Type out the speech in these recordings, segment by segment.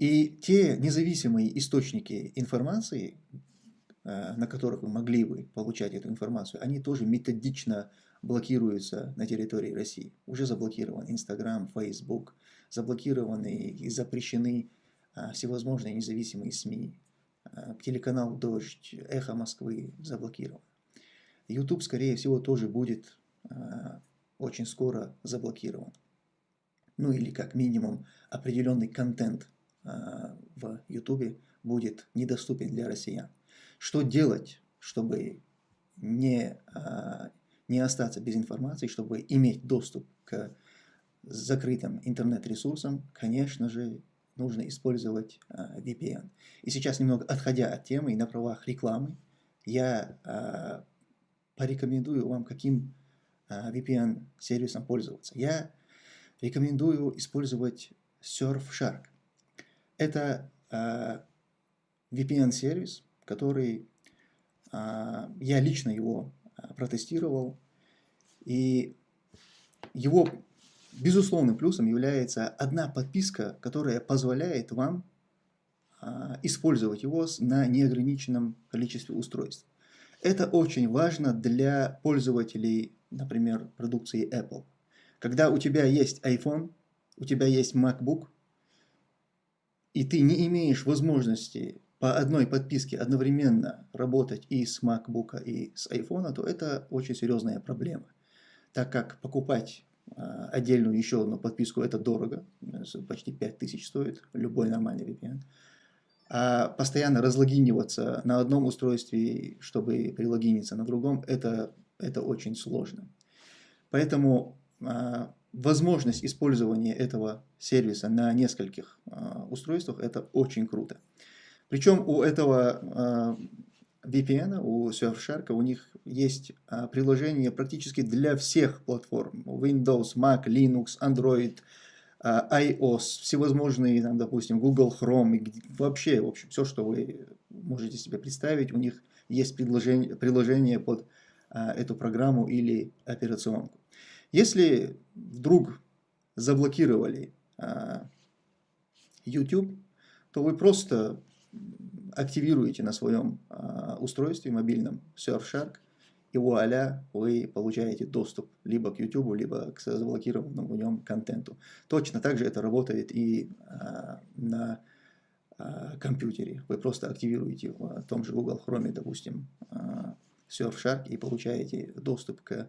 И те независимые источники информации, э, на которых вы могли бы получать эту информацию, они тоже методично блокируются на территории России. Уже заблокирован Инстаграм, Фейсбук, заблокированы и запрещены а, всевозможные независимые СМИ. А, телеканал «Дождь», «Эхо Москвы» заблокирован. YouTube, скорее всего, тоже будет очень скоро заблокирован. Ну или как минимум определенный контент в YouTube будет недоступен для россиян. Что делать, чтобы не, не остаться без информации, чтобы иметь доступ к закрытым интернет-ресурсам, конечно же, нужно использовать uh, VPN. И сейчас, немного отходя от темы и на правах рекламы, я порекомендую вам, каким VPN-сервисом пользоваться. Я рекомендую использовать Surfshark. Это VPN-сервис, который я лично его протестировал, и его безусловным плюсом является одна подписка, которая позволяет вам а, использовать его на неограниченном количестве устройств. Это очень важно для пользователей, например, продукции Apple. Когда у тебя есть iPhone, у тебя есть MacBook, и ты не имеешь возможности по одной подписке одновременно работать и с MacBook, и с iPhone, то это очень серьезная проблема так как покупать а, отдельную еще одну подписку это дорого, почти 5000 стоит любой нормальный VPN. А постоянно разлогиниваться на одном устройстве, чтобы прилогиниться на другом, это, это очень сложно. Поэтому а, возможность использования этого сервиса на нескольких а, устройствах это очень круто. Причем у этого VPN, у Surfshark, у них есть а, приложение практически для всех платформ. Windows, Mac, Linux, Android, а, iOS, всевозможные, там, допустим, Google Chrome, вообще, в общем, все, что вы можете себе представить, у них есть приложение, приложение под а, эту программу или операционку. Если вдруг заблокировали а, YouTube, то вы просто активируете на своем э, устройстве мобильном Surfshark, и вуаля, вы получаете доступ либо к YouTube, либо к заблокированному в нем контенту. Точно так же это работает и э, на компьютере. Вы просто активируете в том же Google Chrome, допустим, Surfshark и получаете доступ к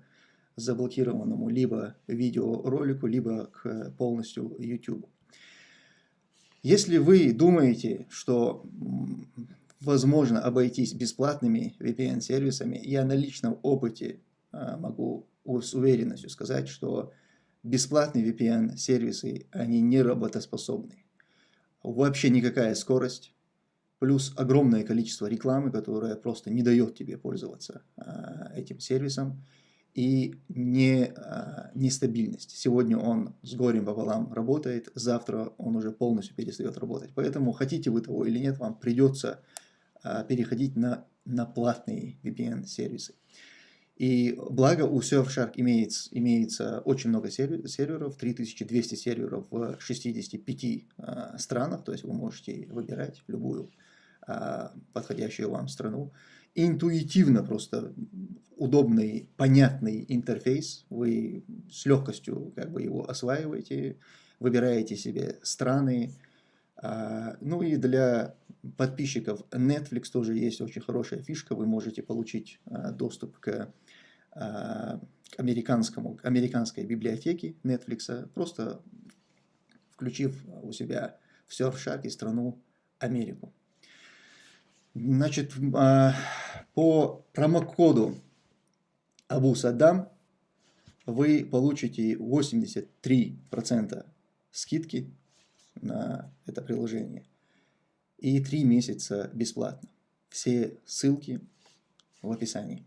заблокированному либо видеоролику, либо к полностью YouTube. Если вы думаете, что возможно обойтись бесплатными VPN-сервисами, я на личном опыте а, могу с уверенностью сказать, что бесплатные VPN-сервисы, они не работоспособны. Вообще никакая скорость, плюс огромное количество рекламы, которая просто не дает тебе пользоваться а, этим сервисом и не, а, нестабильность. Сегодня он с горем пополам работает, завтра он уже полностью перестает работать. Поэтому, хотите вы того или нет, вам придется а, переходить на, на платные VPN-сервисы. И благо у Surfshark имеется, имеется очень много серверов, 3200 серверов в 65 а, странах, то есть вы можете выбирать любую подходящую вам страну интуитивно просто удобный, понятный интерфейс. Вы с легкостью как бы его осваиваете, выбираете себе страны. А, ну и для подписчиков Netflix тоже есть очень хорошая фишка. Вы можете получить а, доступ к, а, американскому, американской библиотеке Netflix, просто включив у себя в и страну Америку. Значит, а, по промокоду Абу Саддам вы получите 83% скидки на это приложение и 3 месяца бесплатно. Все ссылки в описании.